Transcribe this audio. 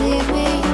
Leave me